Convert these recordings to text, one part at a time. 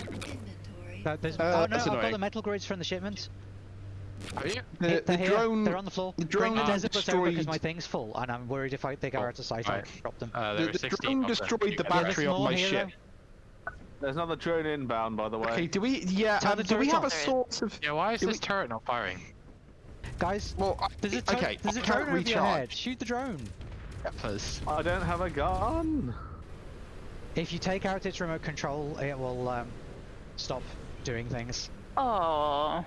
Inventory. Uh, there's, Uh, oh no, that's I've got the metal grids from the shipment. Have you? The, They're the here. drone. They're on the floor. the Bring the drone desert bus over because destroyed- my thing's full, and I'm worried if I, they go Oh, out of sight, I'll right. drop them. Uh, The, there are the drone destroyed the You Yeah, guys- battery on my here, ship. There's another drone inbound, by the way. Okay, do we? Yeah. Um, do we have a on. sort of? Yeah, why is this we- turret not firing? Guys, Well, I- there's a, tur- okay. there's a I drone can't over your head. Shoot the drone. Please. I don't have a gun. If you take out its remote control, it will um, stop doing things. Oh.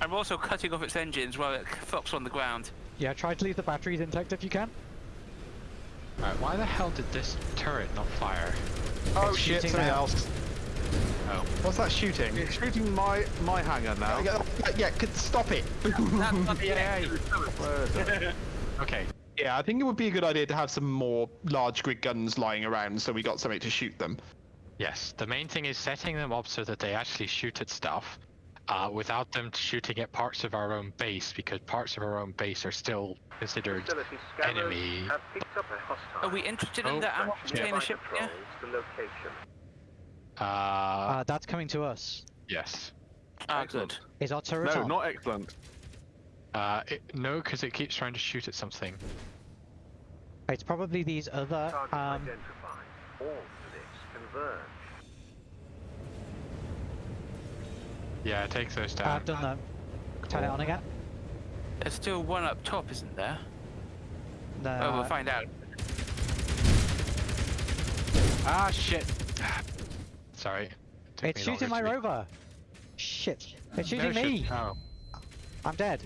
I'm also cutting off its engines while it flops on the ground. Yeah, try to leave the batteries intact if you can. Alright, why the hell did this turret not fire? Oh It's shit! Something now. else. Oh. What's that shooting? It's shooting my my hangar now. Yeah, yeah, could stop it. That's not the AI. Where is it? Okay. Yeah, I think it would be a good idea to have some more large grid guns lying around, so we got something to shoot them. Yes, the main thing is setting them up so that they actually shoot at stuff, uh, without them shooting at parts of our own base, because parts of our own base are still considered enemy. have picked up a hostile. Are we interested in Oh, the ammo container ship here? patrols the location. Uh, Uh, that's coming to us. yes. Ah, Excellent. Is our turret No, on? not excellent. Uh, it, no, because it keeps trying to shoot at something. It's probably these other. Target Um, identified. All units converge. Yeah, take those down. I've done them. Turn it on again. There's still one up top, isn't there? No. oh, we'll find out. Ah, shit. Sorry. Took it's shooting my rover. Shit. It's No shooting shit. me. Oh. I'm dead.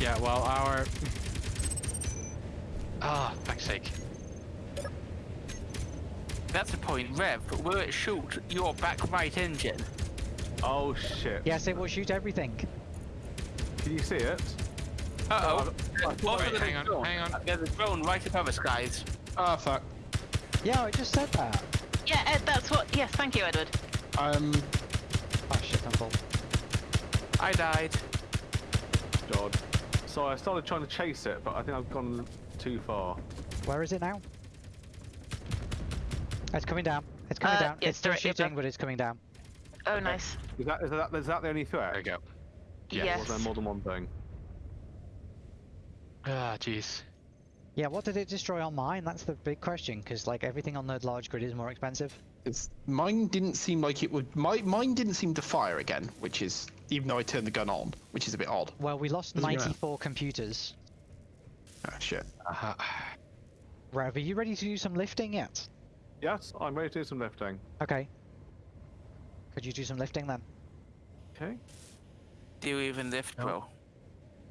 Yeah, well, our. Ah, fuck's sake. That's the point, Rev. Will it shoot your back right engine? Oh shit. Yes, it will shoot everything. Can you see it? Uh oh. thought Wait, hang on, hang on. There's a drone right above us, guys. Oh fuck. Yeah, I just said that. Yeah, Ed, that's what. Yes, thank you, Edward. Um, Oh shit, I'm full. I died. God. So I started trying to chase it, but I think I've gone too far. Where is it now? It's coming down. It's coming Uh, down. yes, it's still directly shooting, above. but it's coming down. Oh, nice. Is that is that is that the only threat? There we go. Yeah. Yes. Or was there more than one thing? Ah, jeez. Yeah, what did it destroy on mine? That's the big question, because like everything on the large grid is more expensive. it's mine didn't seem like it would. My mine didn't seem to fire again, which is even though I turned the gun on, which is a bit odd. Well, we lost 94 computers. Ah, shit. Uh-huh. Rev, are you ready to do some lifting yet? Yes, I'm ready to do some lifting. Okay. Could you do some lifting then? Okay. Do you even lift, bro?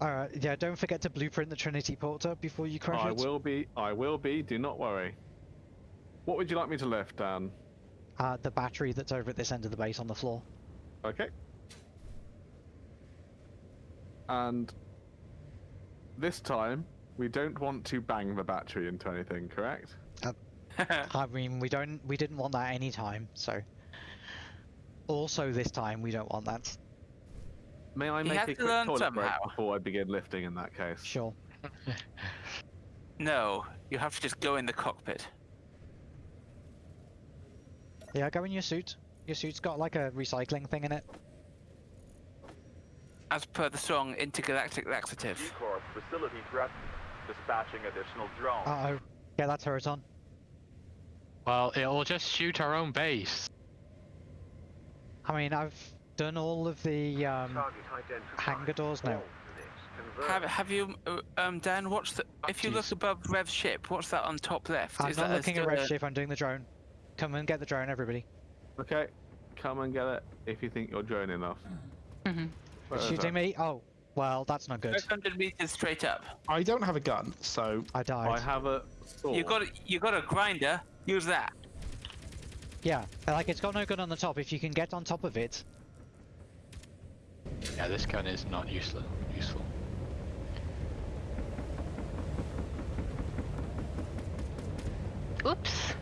Alright, yeah, don't forget to blueprint the Trinity Porter before you crash I it. I will be. I will be. Do not worry. What would you like me to lift, Dan? Uh, the battery that's over at this end of the base on the floor. Okay. And this time, we don't want to bang the battery into anything, correct? I mean, we don't, we didn't want that any time, so. Also, this time we don't want that. May I You make have a quick learn toilet break before I begin lifting in that case? Sure. no, you have to just go in the cockpit. Yeah, go in your suit. Your suit's got like a recycling thing in it. As per the song Intergalactic Laxative. G-Corp facility threatened. Dispatching additional drones. Uh oh. Yeah, that's turret on. Well, it'll just shoot our own base. I mean, I've done all of the um, hangar doors now. All units converge. Have, have you, uh, um, Dan, watched the, if you look above Rev's ship, what's that on top left? I'm Is not that looking at Rev's ship. I'm doing the drone. Come and get the drone, everybody. Okay. Come and get it if you think you're drone enough. hmm It's shooting it? me. Oh, well, that's not good. 500 meters straight up. I don't have a gun, so I died. I have a sword. You got a, you got a grinder. Use that. Yeah, like it's got no gun on the top. If you can get on top of it, Yeah, this gun is not useless. Useful. Oops.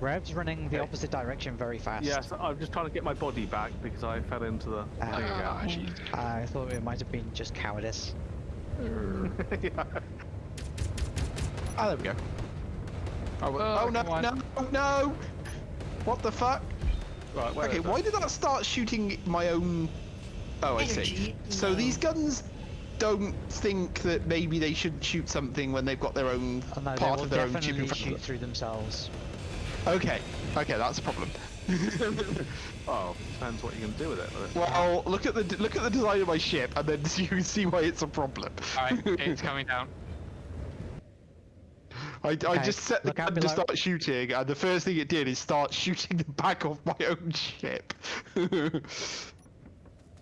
Rev's running the Okay. opposite direction very fast. Yes, I'm just trying to get my body back because I fell into the Ah. thing Ah, jeez. I thought it might have been just cowardice. Again. yeah. ah, there we go. Oh, Oh, oh, no, come no, no! What the fuck? Right, where Okay, why did that start shooting my own? Oh, I see. So low. these guns don't think that maybe they should shoot something when they've got their own Oh, no, part of their own tube in definitely front shoot of through themselves. Okay, okay, that's a problem. Oh, depends what you're gonna do with it. Well, look at the look at the design of my ship, and then you see why it's a problem. Alright, it's coming down. I, I just set the look out gun to start shooting, and the first thing it did is start shooting the back of my own ship.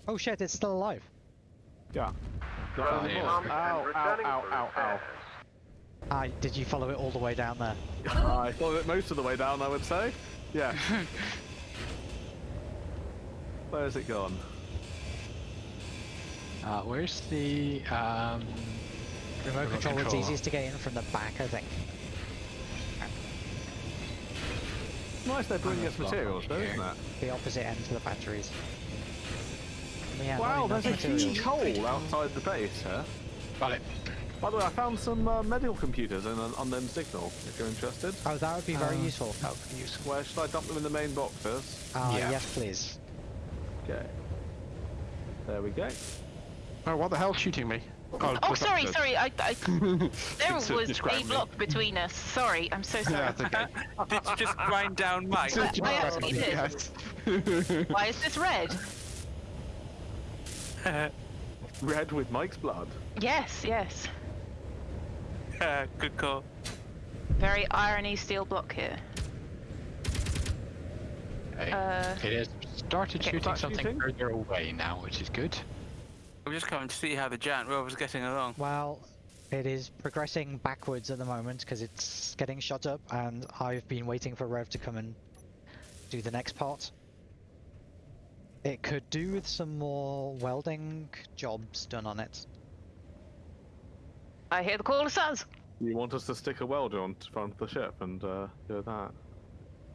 Oh shit, it's still alive. Yeah. Oh, Friendly yeah. Ow, ow, ow, ow, ow. repairs. Ah, did you follow it all the way down there? I followed it most of the way down, I would say. Yeah. Where's it gone? Uh, where's the um? Remote Remote control, it's easiest to get in from the back, I think. Nice they're bringing us materials, over though, here. isn't it? The opposite end to the batteries. Yeah, not wow, there's a materials. huge hole outside the base huh? Got it. By the way, I found some uh, medical computers in an unknown signal, if you're interested. Oh, that would be very Uh, useful. That would be useful. Where should I dump them in the main box first? Ah, yeah. yes, please. Okay. There we go. oh, what the hell shooting me? Oh, was that sorry, sorry. I, I, there uh, was a describe me. block between us. Sorry, I'm so sorry. Yeah, okay. Did you just grind down Mike? I- I actually did. Yes. Why is this red? Red with Mike's blood. Yes, yes. Good call. Very irony steel block here. Okay. Uh, it has started okay. shooting something shooting? further away now, which is good. I'm just coming to see how the giant rover's getting along. Well, it is progressing backwards at the moment because it's getting shot up, and I've been waiting for Rev to come and do the next part. It could do with some more welding jobs done on it. I hear the call of SARS. You want us to stick a welder on to front of the ship and uh, do that?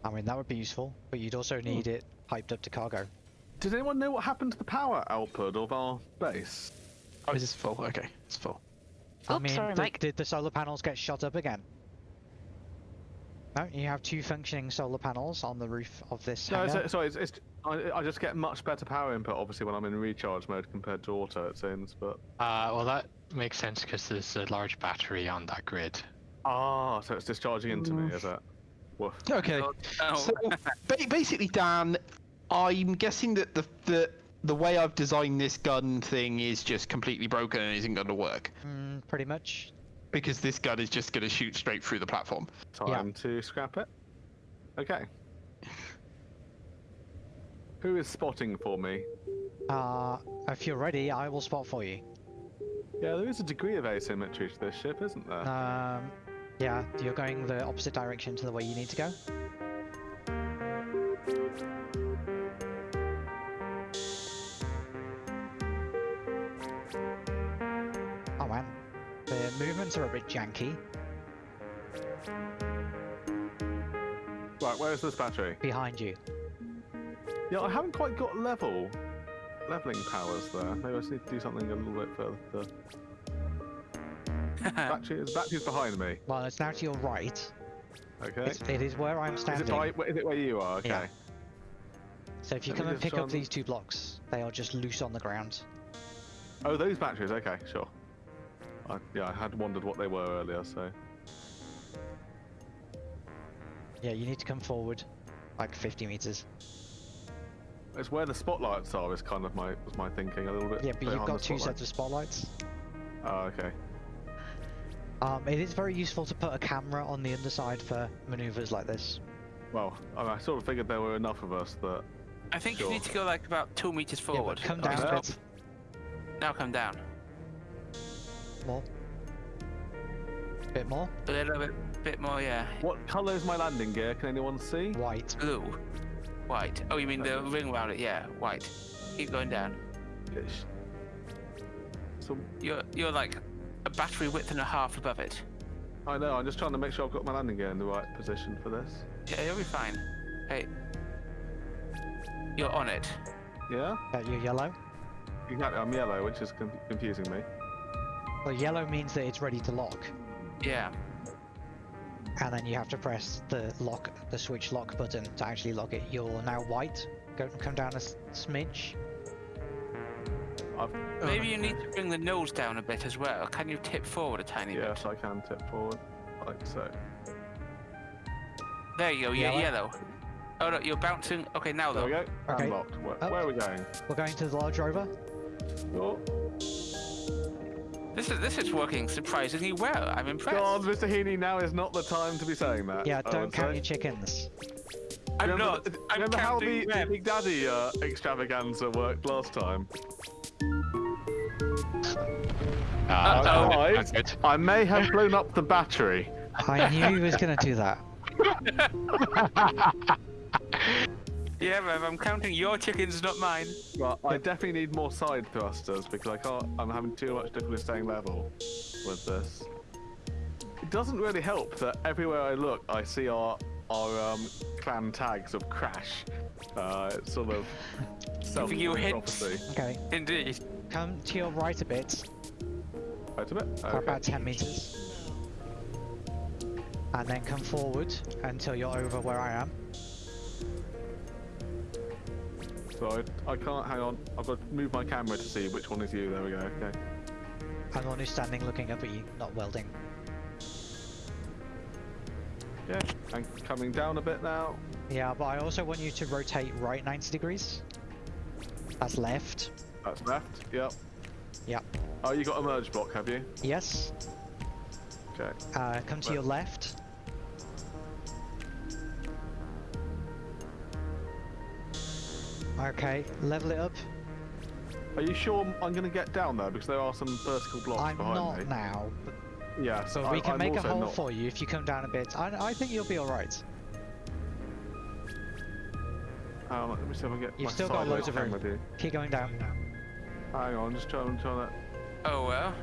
I mean, that would be useful, but you'd also need it piped up to cargo. Does anyone know what happened to the power output of our base? Oh, is this full? Okay, it's full. I mean, sorry, Mike. did the solar panels get shot up again? No, you have two functioning solar panels on the roof of this No, hangar. it's, sorry, it's, it's I, I just get much better power input, obviously, when I'm in recharge mode compared to auto, it seems, but... Uh, well, that makes sense because there's a large battery on that grid. Ah, so it's discharging into me, is it? Woof. Okay. Oh, So ba- basically, Dan, I'm guessing that the the the way I've designed this gun thing is just completely broken and isn't going to work Mm, pretty much. because this gun is just going to shoot straight through the platform. Time to scrap it. Okay. Who is spotting for me? Uh, if you're ready, I will spot for you. Yeah, there is a degree of asymmetry to this ship, isn't there? Um, yeah, you're going the opposite direction to the way you need to go. Oh man, the movements are a bit janky. Right, where is this battery? Behind you. Yeah, I haven't quite got level leveling powers there. Maybe I just need to do something a little bit further. Battery, the battery's behind me. Well, it's now to your right. Okay. It's, it is where I'm Is standing. it, right, is it where you are? Okay. Yeah. So if you Let come and pick up these two blocks, they are just loose on the ground. Oh, those batteries. Okay, sure. I, yeah, I had wondered what they were earlier. So Yeah, you need to come forward, like 50 meters. It's where the spotlights are. Is kind of my was my thinking a little bit. Yeah, but you've got two sets of spotlights. Oh, okay. Um, it is very useful to put a camera on the underside for maneuvers like this. Well, I, I sort of figured there were enough of us that. I think you need to go like about two meters forward. Yeah, forward. come Okay. down a Up. bit Now come down. more. Bit more. A little bit, bit more, yeah. What colour is my landing gear? Can anyone see? White. Blue. White. Oh, you mean the ring around it? Yeah, white. Keep going down. Ish. So You're you're like a battery width and a half above it. I know. I'm just trying to make sure I've got my landing gear in the right position for this. Yeah, you'll be fine. Hey. You're on it. Yeah. Uh, you're yellow. Exactly. I'm yellow, which is confusing me. Well, yellow means that it's ready to lock. Yeah. And then you have to press the lock, the switch lock button to actually lock it. You're now white. Go come down a smidge. I've, Maybe you need to bring the nose down a bit as well. Can you tip forward a tiny bit? yes, I can tip forward, like so. There you go. You're Yellow. yellow. Oh no, you're bouncing. Okay, now There though. we go. Okay. Unlocked. Where, Up. where are we going? We're going to the large rover. Oh, This is this is working surprisingly well. I'm impressed. God, Mr. Heaney, now is not the time to be saying that. Yeah, don't would count say. your chickens. I'm remember, not. th- I'm remember how the, counting the. Big Daddy uh, extravaganza worked last time? Uh, Uh-oh. I'm Guys, good. I may have blown up the battery. I knew he was gonna do that. Yeah, Rev, I'm counting your chickens, not mine. But I definitely need more side thrusters because I can't. I'm having too much difficulty staying level with this. It doesn't really help that everywhere I look, I see our our um, clan tags of crash. Uh, it's sort of self you hints. prophecy. Okay, Indeed. come to your right a bit, Wait a minute. for Okay. about 10 meters. And then come forward until you're over where I am. So I, I can't hang on. I've got to move my camera to see which one is you. There we go. Okay. I'm the one who's standing looking up at you, not welding. Yeah. And coming down a bit now. Yeah, but I also want you to rotate right 90 degrees. That's left. That's left. Yep. Yep. Oh, you got a merge block, have you? Yes. Okay. Uh, come to your left. Okay, level it up. Are you sure I'm going to get down there because there are some vertical blocks I'm behind not me? now, but, Yes. but I, we can I'm make a hole not. for you if you come down a bit. I, I think you'll be alright. Hang on, let me see if I can get You've my still got loads of room. camera Keep going down. Hang on, just trying, trying to Oh well.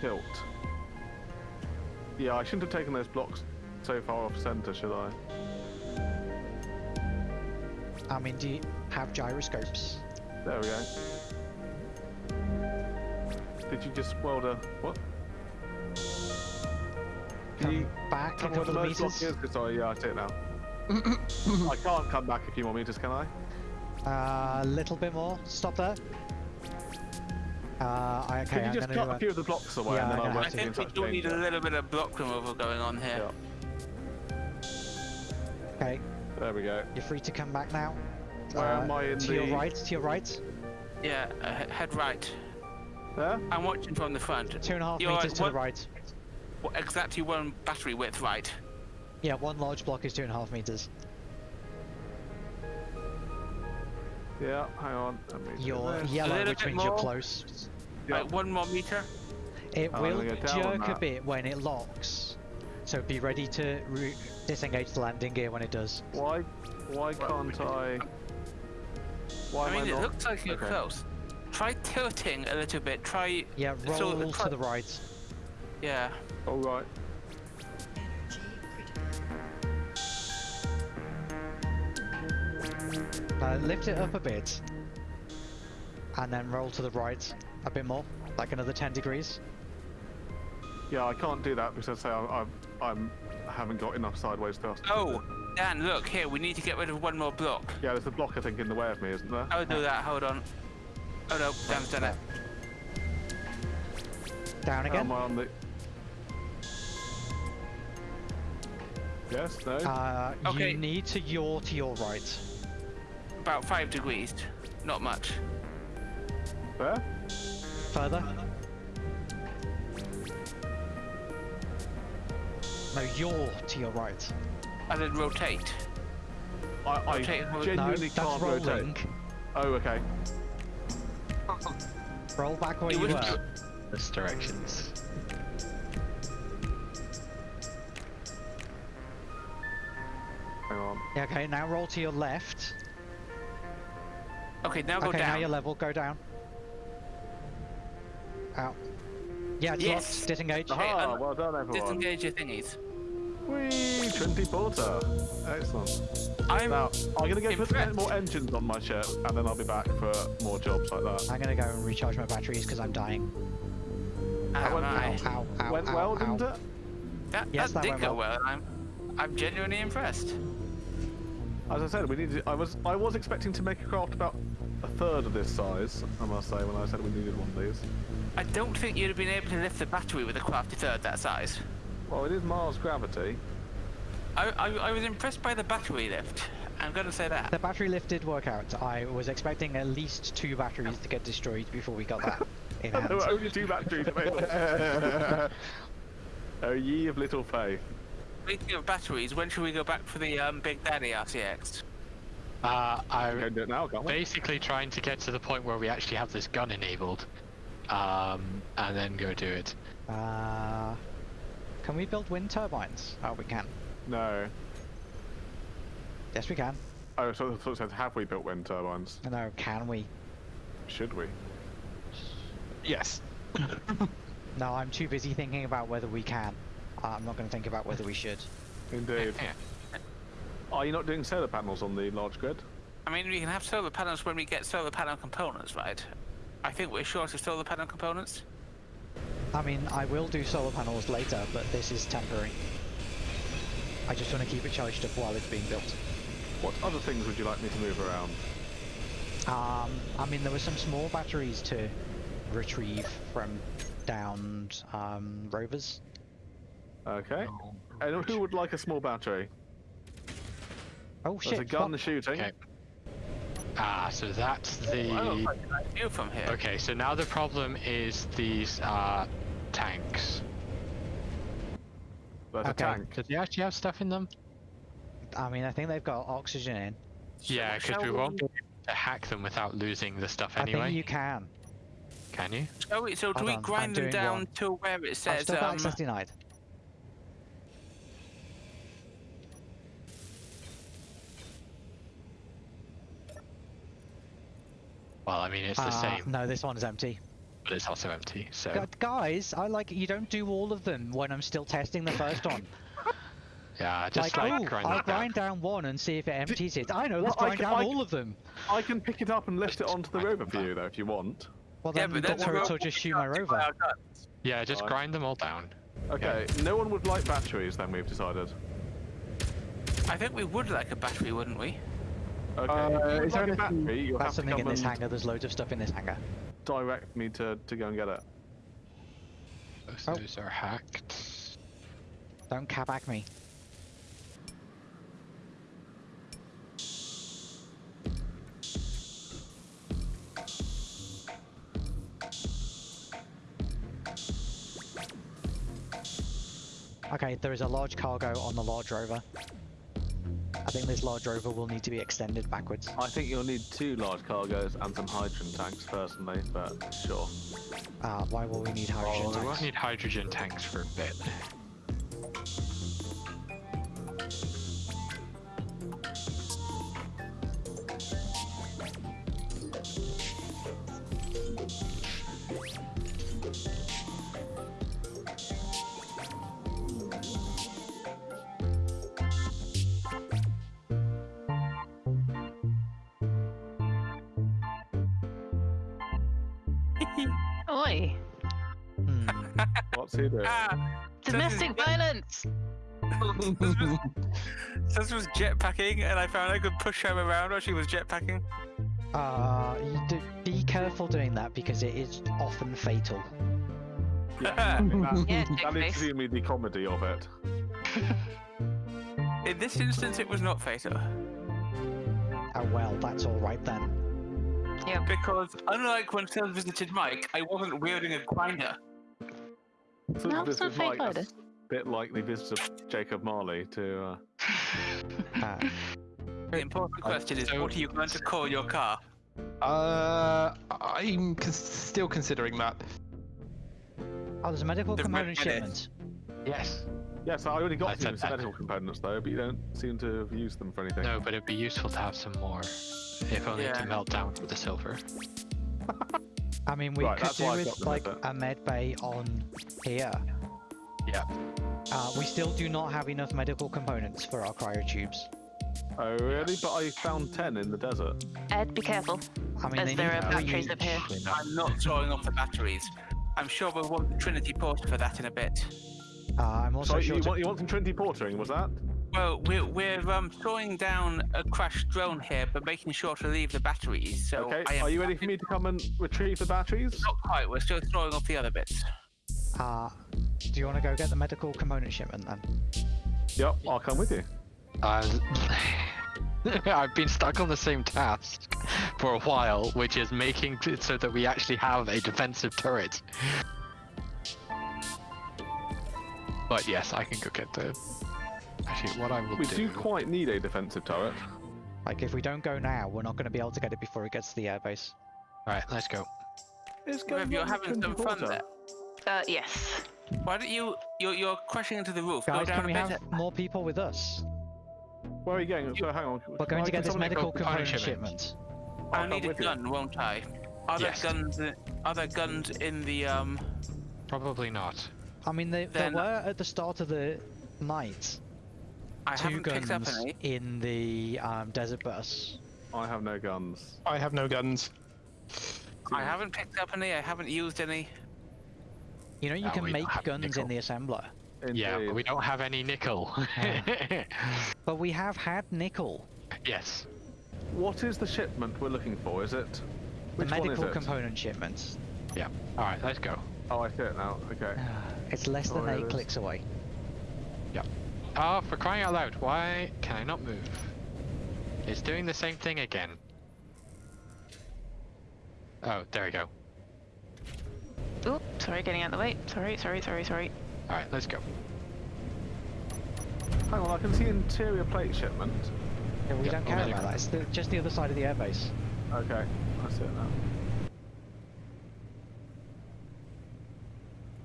tilt. Yeah, I shouldn't have taken those blocks so far off center, should I? I mean, do you have gyroscopes? There we go. Did you just weld a what? Can Come you back tell a me what the couple of merge block meters. is? 'Cause Sorry, yeah, I see it now. I can't come back a few more meters, can I? A little bit more. Stop there. Uh, I- okay, Can you I'm just gonna cut a few of the blocks away Yeah, and then I'm I'll work I think we do need a little bit of block removal going on here. Yeah, Okay, there we go. you're free to come back now. Where Uh, am I in to the... your right, to your right. Yeah, uh, head right. There? I'm watching from the front. Two and a half You're meters to what- the right. What, exactly one battery width right. Yeah, one large block is two and a half meters. Yeah, hang on. Let You're yellow, little which bit means you're close. Yeah. Like one more meter. It Oh, I'm will gonna go down on jerk a bit when it locks. So be ready to re- disengage the landing gear when it does. Why, why can't I... Why I mean, I it not... looks like you're Okay. close. Try tilting a little bit. Try. Yeah, So roll try- to the right. Yeah. All right. Uh, lift it up a bit. And then roll to the right a bit more, like another 10 degrees. Yeah, I can't do that because I say I'm, I'm, I'm I haven't got enough sideways thrust. Oh, Dan, look here. We need to get rid of one more block. Yeah, there's a block I think in the way of me, isn't there? I'll do that. Hold on. Oh no, Dan's done it. Down How again. am I on the? Yes. No. Uh, Okay. You need to yaw to your right. About five degrees. Not much. there. Further. No, yaw to your right. And then rotate. I, I Rotate, hold- No, genuinely that's can't rolling. rotate. Oh, okay. Roll back where It you was- were. This directions. Hang on. Yeah, okay, now roll to your left. Okay, now go okay, now down. you're level. Go down. Out. Yeah, it's Yes. locked. Disengage. Okay, Aha! un- well done, everyone. Disengage your thingies. Whee! Trinity Porter. Excellent. I'm. Now, I'm gonna go put more engines on my ship, and then I'll be back for more jobs like that. I'm gonna go and recharge my batteries because I'm dying. Ah, ow, went- my. Ow, ow, Went ow, well, ow. didn't it? That, Yes, that that did went go well. well. I'm. I'm genuinely impressed. As I said, we needed. I was I was expecting to make a craft about a third of this size. I must say when I said we needed one of these. I don't think you'd have been able to lift the battery with a craft crafty third that size. Well, it is Mars gravity. I, I, I was impressed by the battery lift. I'm going to say that. The battery lift did work out. I was expecting at least two batteries to get destroyed before we got that in hand. There were only two batteries available. oh, ye of little faith. Speaking of batteries, when should we go back for the um, Big Daddy RCX? Uh, I'm do it now, can't we? basically trying to get to the point where we actually have this gun enabled, um, and then go do it. Uh, can we build wind turbines? Oh, we can. No. Yes, we can. Oh, so so it said, have we built wind turbines? No, can we? Should we? Yes. No, I'm too busy thinking about whether we can. I'm not going to think about whether we should. Indeed. Yeah. Are you not doing solar panels on the large grid? I mean, we can have solar panels when we get solar panel components, right? I think we're short of solar panel components. I mean, I will do solar panels later, but this is temporary. I just want to keep it charged up while it's being built. What other things would you like me to move around? Um, I mean, there were some small batteries to retrieve from downed um, rovers. Okay. And who would like a small battery? Oh There's shit! a gun what- shooting. Okay. Ah, so that's I don't the. quite view from here. Okay, so now the problem is these uh, tanks. There's Okay. a tank. Do they actually have stuff in them? I mean, I think they've got oxygen in. Yeah, because shall we won't be able to hack them without losing the stuff anyway. I anyway. think you can. Can you? So, we- so do Hold we on, I'm grind them down one. to where it says? I've still got um, access denied. Well, I mean, it's the Uh, same, No, this one's empty. but it's also empty. So Gu- Guys, I like you don't do all of them when I'm still testing the first one. yeah, just like, like, oh, grind I'll that down. grind down one and see if it empties it. I know, let's Well, I grind can- down I all can- of them. I can pick it up and lift it onto the rover for you, though, if you want. Well, Yeah, then but the then turrets we'll- just shoot my rover. Yeah, just Fine. grind them all down. Okay, no one would like batteries, then we've decided. I think we would like a battery, wouldn't we? Okay, Uh, if you would is there like a anything- battery, you'll That's have something in this hangar. There's loads of stuff in this hangar. direct me to, to go and get it. Both Oh. those are hacked. Don't cap back me. Okay, there is a large cargo on the large rover. I think this large rover will need to be extended backwards. I think you'll need two large cargoes and some hydrogen tanks, personally, but sure. Uh, why will we need hydrogen Oh, we tanks? won't need hydrogen tanks for a bit. Domestic violence! Seth was jetpacking, and I found I could push her around while she was jetpacking. Uh, you do, be careful doing that because it is often fatal. yeah, I that, Yeah, that dick is face. presumably the comedy of it. In this instance, it was not fatal. Oh well, that's alright then. Yeah. Because unlike when Seth visited Mike, I wasn't wielding a grinder. So No, it's not is fake a s- bit like the visit of Jacob Marley to. Uh, The important question is, what are you going to call your car? Uh, I'm cons- still considering that. oh, there's a medical The component red shipment. Yes. yes, I only I got said to that. medical components though, but you don't seem to have used them for anything. No, but it'd be useful to have some more. If only Yeah. to melt down for the silver. I mean, we Right, could do why I've with like it? a med bay on here. Yeah. Uh, we still do not have enough medical components for our cryotubes. Oh really? But I found ten in the desert. Ed, be careful. I mean, As there are batteries up here. I'm not throwing off the batteries. I'm sure we'll want the Trinity Porter for that in a bit. Uh, I'm also So sure you to- want you want some Trinity portering? Was that? Well, we're we're um throwing down a crashed drone here, but making sure to leave the batteries. So Okay, I am are you ready for me to come and retrieve the batteries? Not quite. We're still throwing off the other bits. Uh, do you want to go get the medical component shipment then? Yep, I'll come with you. Uh, I've been stuck on the same task for a while, which is making it so that we actually have a defensive turret. But yes, I can go get the. Actually, what I will We do. We do quite need a defensive turret. Like, if we don't go now, we're not going to be able to get it before it gets to the airbase. Alright, let's go. It's Rev, you're having some fun there. Uh, yes. Why don't you? You're you're crashing into the roof. Guys, go down can we have more people with us? Where are you going? So hang on. We're going I- to get this medical component component shipment. shipment. I'll come need a with you. gun, won't I? Are there guns? Are there guns in the um? Probably not. I mean, they, there were at the start of the night I two haven't picked up guns any. in the um, desert bus. I have no guns. I have no guns. I haven't picked up any. I haven't used any. You know, you No, can make guns nickel. in the assembler, Yeah, but we don't have any nickel. but we have had nickel. yes. What is the shipment we're looking for? Is it? The Which one is medical it? component shipments. Yeah. All right, let's go. Oh, I see it now. Okay. It's less oh, than Oh, it eight clicks away. Yep. Oh, for crying out loud! Why can I not move? It's doing the same thing again. Oh, there we go. Oop, sorry, getting out of the way. Sorry, sorry, sorry, sorry. All right, let's go. Hang on, I can see interior plate shipment. Yeah, we Yep, don't care about that. It's the, just the other side of the airbase. Okay, I see it now.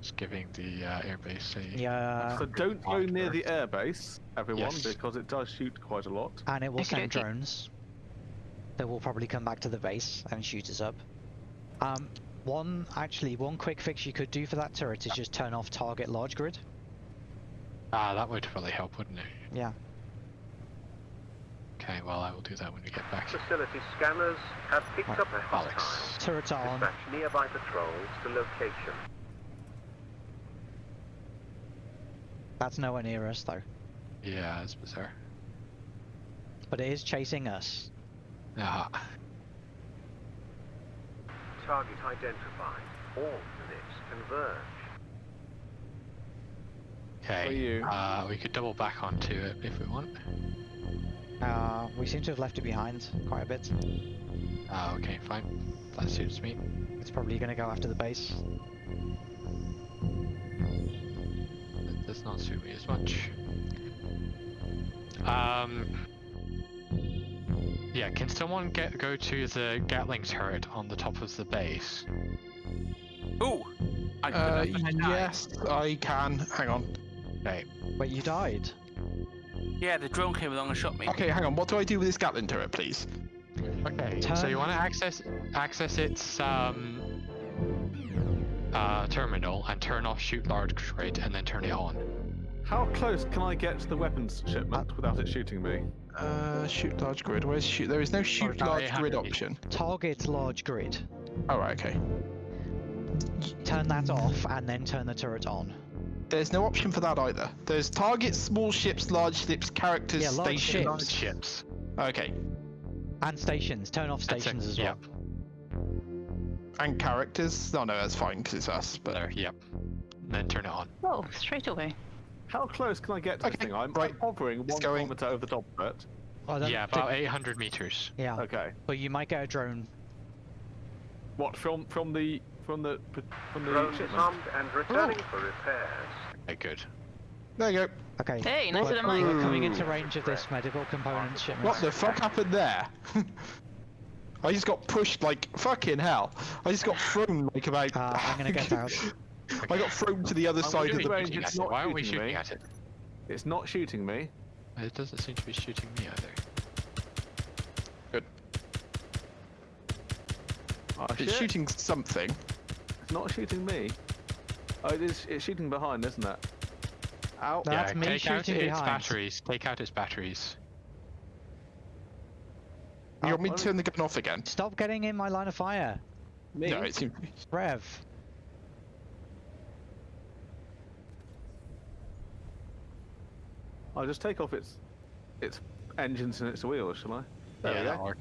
Just giving the uh, airbase a. Yeah, so don't go Mark near the airbase, everyone, Yes. because it does shoot quite a lot. and it will send Okey-dokey. drones. That will probably come back to the base and shoot us up. Um, one actually, one quick fix you could do for that turret is just turn off target large grid. Ah, that would really help, wouldn't it? Yeah. Okay, well, I will do that when we get back. Facility scanners have picked Right, up a hostile. Alex. Turrets are on. Dispatch nearby patrols to location. That's nowhere near us though, Yeah, it's bizarre. but it is chasing us. Ah, Target identified. All units converge. okay. Uh, we could double back onto it if we want. Uh, we seem to have left it behind quite a bit. Ah, okay, fine. That suits me. It's probably going to go after the base. That does not suit me as much. Um. Yeah, can someone get go to the Gatling turret on the top of the base? Ooh. I Uh, I yes, I can. Hang on. Okay. Wait, you died? Yeah, the drone came along and shot me. Okay, hang on. What do I do with this Gatling turret, please? Okay. So you want to access access its um uh terminal and turn off shoot large grid and then turn it on. How close can I get to the weapons Uh, shipment without it shooting me? Uh, shoot large grid. Where's shoot? There is no shoot Oh, large grid option. Target large grid. Oh, right, okay. Turn that off and then turn the turret on. There's no option for that either. There's target, small ships, large ships, characters, Yeah, large stations. Large ships. ships. Okay, And stations. Turn off That's it, stations as yeah. well. and characters. No, no, that's fine because it's us. But There. Yep. And then turn it on. Oh, straight away. How close can I get to this Okay, thing? I'm, right. I'm hovering It's one going. kilometer over the top of it. I don't Yeah, think- about 800 meters. Yeah, Okay. but you might get a drone. What from from the from the from the Drones shipment? armed and returning for repairs. Okay, good. there you go. Okay. Hey, nicer than We're coming into range of this medical component shipment. What the fuck happened there? I just got pushed like fucking hell. I just got thrown like about. Uh, I'm gonna get out. I got thrown to the other I'm side of the. range, it's not Why aren't we shooting shooting me. at it? It's not shooting me. It doesn't seem to be shooting me either. Good. Oh, It's shit. shooting something. It's not shooting me. Oh, it is. It's shooting behind, isn't it? Ow. That's yeah, me take out shooting its batteries. Take out its batteries. You want me to turn the gun off again? Stop getting in my line of fire. Me. No, it seems. Rev. I'll just take off its its engines and its wheels, shall I? There yeah, we go. work.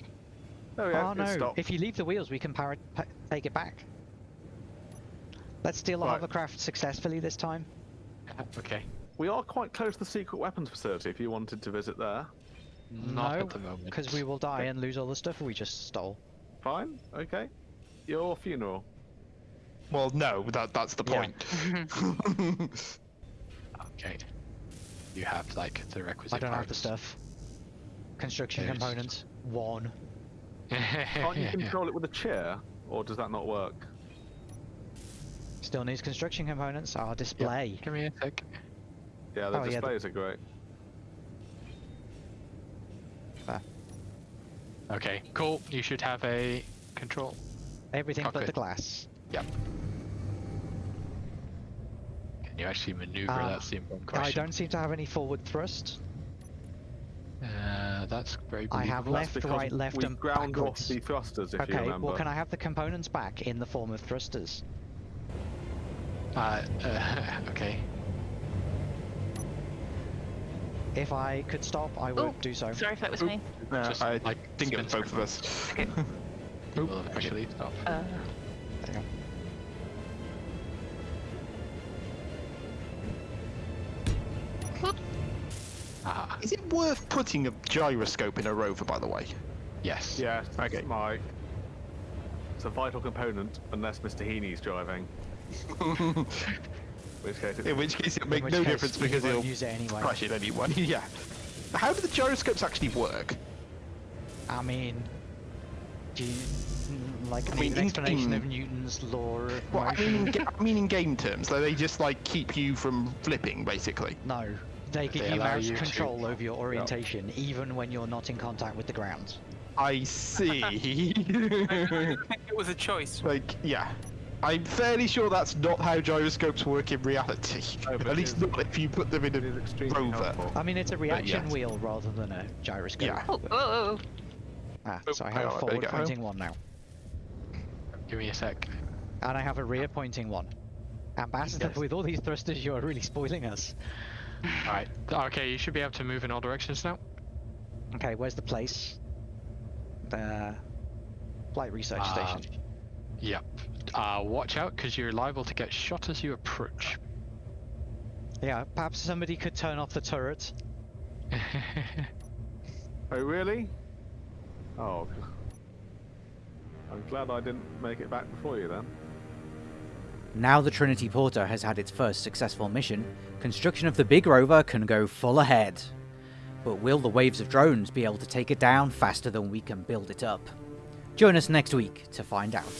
There we go. Oh it's no! stopped. If you leave the wheels, we can power it, take it back. Let's steal a Right. hovercraft successfully this time. Okay. We are quite close to the secret weapons facility. If you wanted to visit there, Not no, at the moment. because we will die and lose all the stuff we just stole. fine. Okay. Your funeral. Well, no, that that's the Yeah. point. Okay. You have like the requisite. I don't have the stuff. Construction Yes. components one. Can't you control it with a chair, or does that not work? Still needs construction components. Our display. Give me a sec. Yeah, the Oh, yeah, the- displays are great. Ah. Okay, cool. You should have a control. Everything but the glass. Yep. Can you actually maneuver Ah, that steampunk I question? don't seem to have any forward thrust. Uh, that's very I have believable. left, That's because right, left, we and ground backwards. off the thrusters, if you okay, remember. well, can I have the components back in the form of thrusters? Uh, uh, okay. If I could stop, I would Oh, do so. Sorry if that was Oop. me. No, Just, I like, think it was both of us. Okay. You will officially stop. Uh, Is it worth putting a gyroscope in a rover, by the way? yes. Yes, Okay. Mike. It's a vital component, unless Mr. Heaney's driving. In which case, it's in which case it'll In make no case, difference because won't it'll use it anyway. crash it anyway. yeah. How do the gyroscopes actually work? I mean, do you, like I need mean, an in explanation of Newton's law of Well, I mean, in I mean in game terms, they they just like keep you from flipping, basically. No, they give They you allow mouse you to- control over your orientation, even when you're not in contact with the ground. I see. I think it was a choice. like, yeah. I'm fairly sure that's not how gyroscopes work in reality. No, At least it- not if you put them in a rover. helpful. I mean, it's a reaction yes. wheel rather than a gyroscope. Yeah. oh, oh, oh. Ah, Oh, so I have a on, I better get home. forward-pointing one now, Give me a sec. and I have a rear-pointing one. Ambassador, Yes. with all these thrusters, you are really spoiling us. Alright. Okay, you should be able to move in all directions now. Okay, where's the place? The flight research Um, station. Yep. Uh, watch out, because you're liable to get shot as you approach. Yeah, perhaps somebody could turn off the turret. Oh, really? Oh. I'm glad I didn't make it back before you then. Now the Trinity Porter has had its first successful mission, construction of the big rover can go full ahead. But will the waves of drones be able to take it down faster than we can build it up? Join us next week to find out.